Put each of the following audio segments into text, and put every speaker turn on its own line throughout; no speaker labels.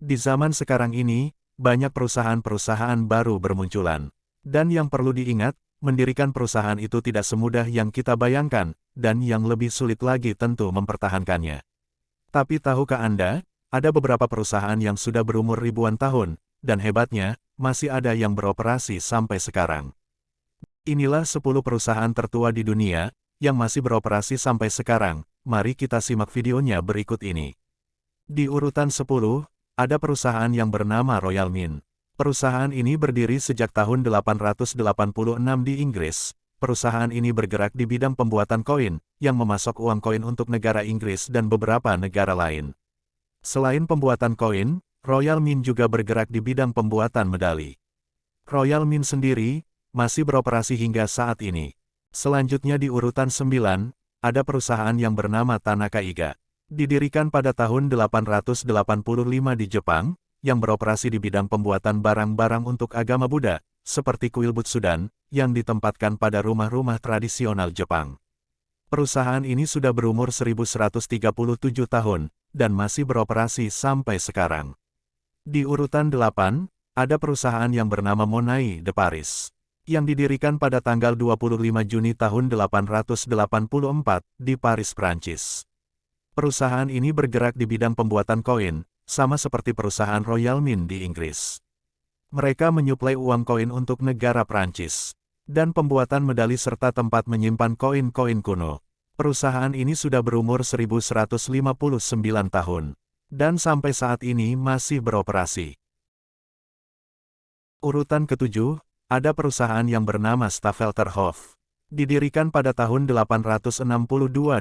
Di zaman sekarang ini, banyak perusahaan-perusahaan baru bermunculan. Dan yang perlu diingat, mendirikan perusahaan itu tidak semudah yang kita bayangkan, dan yang lebih sulit lagi tentu mempertahankannya. Tapi tahukah Anda, ada beberapa perusahaan yang sudah berumur ribuan tahun, dan hebatnya, masih ada yang beroperasi sampai sekarang. Inilah 10 perusahaan tertua di dunia, yang masih beroperasi sampai sekarang. Mari kita simak videonya berikut ini. Di urutan 10, ada perusahaan yang bernama Royal Mint. Perusahaan ini berdiri sejak tahun 886 di Inggris. Perusahaan ini bergerak di bidang pembuatan koin, yang memasok uang koin untuk negara Inggris dan beberapa negara lain. Selain pembuatan koin, Royal Mint juga bergerak di bidang pembuatan medali. Royal Mint sendiri, masih beroperasi hingga saat ini. Selanjutnya di urutan 9, ada perusahaan yang bernama Tanaka Iga. Didirikan pada tahun 885 di Jepang, yang beroperasi di bidang pembuatan barang-barang untuk agama Buddha, seperti kuil Butsudan, yang ditempatkan pada rumah-rumah tradisional Jepang. Perusahaan ini sudah berumur 1137 tahun, dan masih beroperasi sampai sekarang. Di urutan 8, ada perusahaan yang bernama Monai de Paris, yang didirikan pada tanggal 25 Juni tahun 884 di Paris, Prancis. Perusahaan ini bergerak di bidang pembuatan koin, sama seperti perusahaan Royal Mint di Inggris. Mereka menyuplai uang koin untuk negara Prancis, dan pembuatan medali serta tempat menyimpan koin-koin kuno. Perusahaan ini sudah berumur 1159 tahun, dan sampai saat ini masih beroperasi. Urutan ketujuh, ada perusahaan yang bernama Staffelterhof. Didirikan pada tahun 862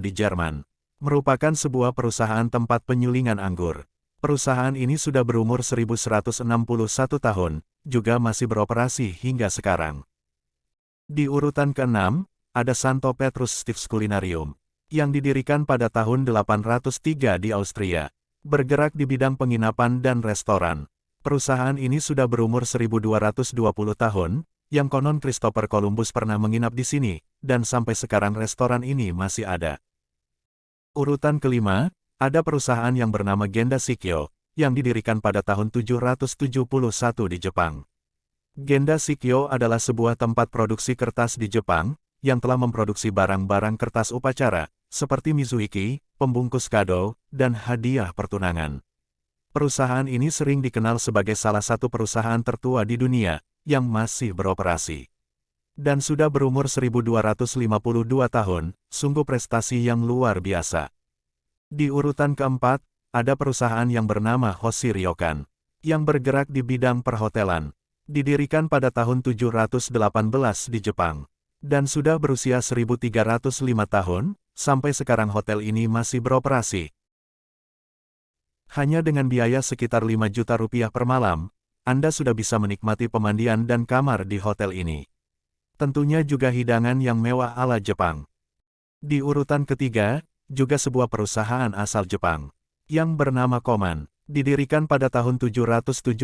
di Jerman merupakan sebuah perusahaan tempat penyulingan anggur. Perusahaan ini sudah berumur 1161 tahun, juga masih beroperasi hingga sekarang. Di urutan ke-6, ada Santo Petrus Stiefs Culinarium, yang didirikan pada tahun 803 di Austria. Bergerak di bidang penginapan dan restoran. Perusahaan ini sudah berumur 1220 tahun, yang konon Christopher Columbus pernah menginap di sini, dan sampai sekarang restoran ini masih ada. Urutan kelima, ada perusahaan yang bernama Genda Shikyo, yang didirikan pada tahun 771 di Jepang. Genda Shikyo adalah sebuah tempat produksi kertas di Jepang, yang telah memproduksi barang-barang kertas upacara, seperti Mizuhiki, pembungkus kado, dan hadiah pertunangan. Perusahaan ini sering dikenal sebagai salah satu perusahaan tertua di dunia, yang masih beroperasi. Dan sudah berumur 1252 tahun, sungguh prestasi yang luar biasa. Di urutan keempat, ada perusahaan yang bernama Hoshi Ryokan, yang bergerak di bidang perhotelan. Didirikan pada tahun 718 di Jepang, dan sudah berusia 1305 tahun, sampai sekarang hotel ini masih beroperasi. Hanya dengan biaya sekitar 5 juta rupiah per malam, Anda sudah bisa menikmati pemandian dan kamar di hotel ini. Tentunya juga hidangan yang mewah ala Jepang. Di urutan ketiga, juga sebuah perusahaan asal Jepang, yang bernama Koman, didirikan pada tahun 717,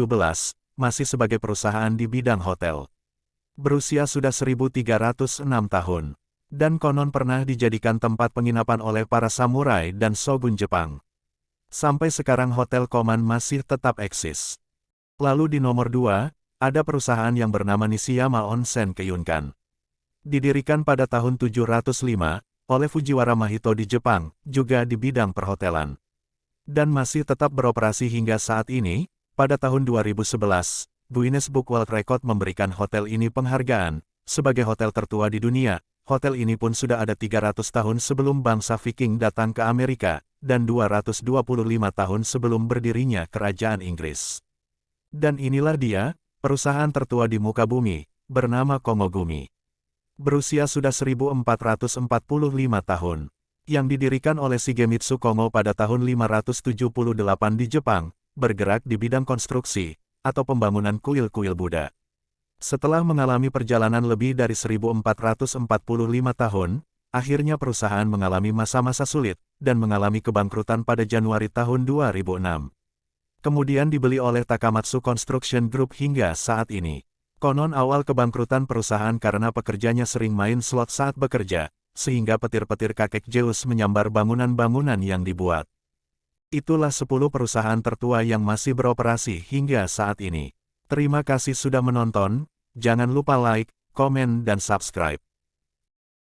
masih sebagai perusahaan di bidang hotel. Berusia sudah 1306 tahun, dan konon pernah dijadikan tempat penginapan oleh para samurai dan shogun Jepang. Sampai sekarang Hotel Koman masih tetap eksis. Lalu di nomor 2, ada perusahaan yang bernama Nishiyama Onsen Keyunkan. Didirikan pada tahun 705, oleh Fujiwara Mahito di Jepang, juga di bidang perhotelan. Dan masih tetap beroperasi hingga saat ini, pada tahun 2011, Guinness Book World Record memberikan hotel ini penghargaan, sebagai hotel tertua di dunia, hotel ini pun sudah ada 300 tahun sebelum bangsa Viking datang ke Amerika, dan 225 tahun sebelum berdirinya Kerajaan Inggris. Dan inilah dia, perusahaan tertua di muka bumi, bernama Komogumi berusia sudah 1445 tahun, yang didirikan oleh Shigemitsu Komo pada tahun 578 di Jepang, bergerak di bidang konstruksi, atau pembangunan kuil-kuil Buddha. Setelah mengalami perjalanan lebih dari 1445 tahun, akhirnya perusahaan mengalami masa-masa sulit, dan mengalami kebangkrutan pada Januari tahun 2006. Kemudian dibeli oleh Takamatsu Construction Group hingga saat ini. Konon awal kebangkrutan perusahaan karena pekerjanya sering main slot saat bekerja, sehingga petir-petir kakek Zeus menyambar bangunan-bangunan yang dibuat. Itulah 10 perusahaan tertua yang masih beroperasi hingga saat ini. Terima kasih sudah menonton, jangan lupa like, komen dan subscribe.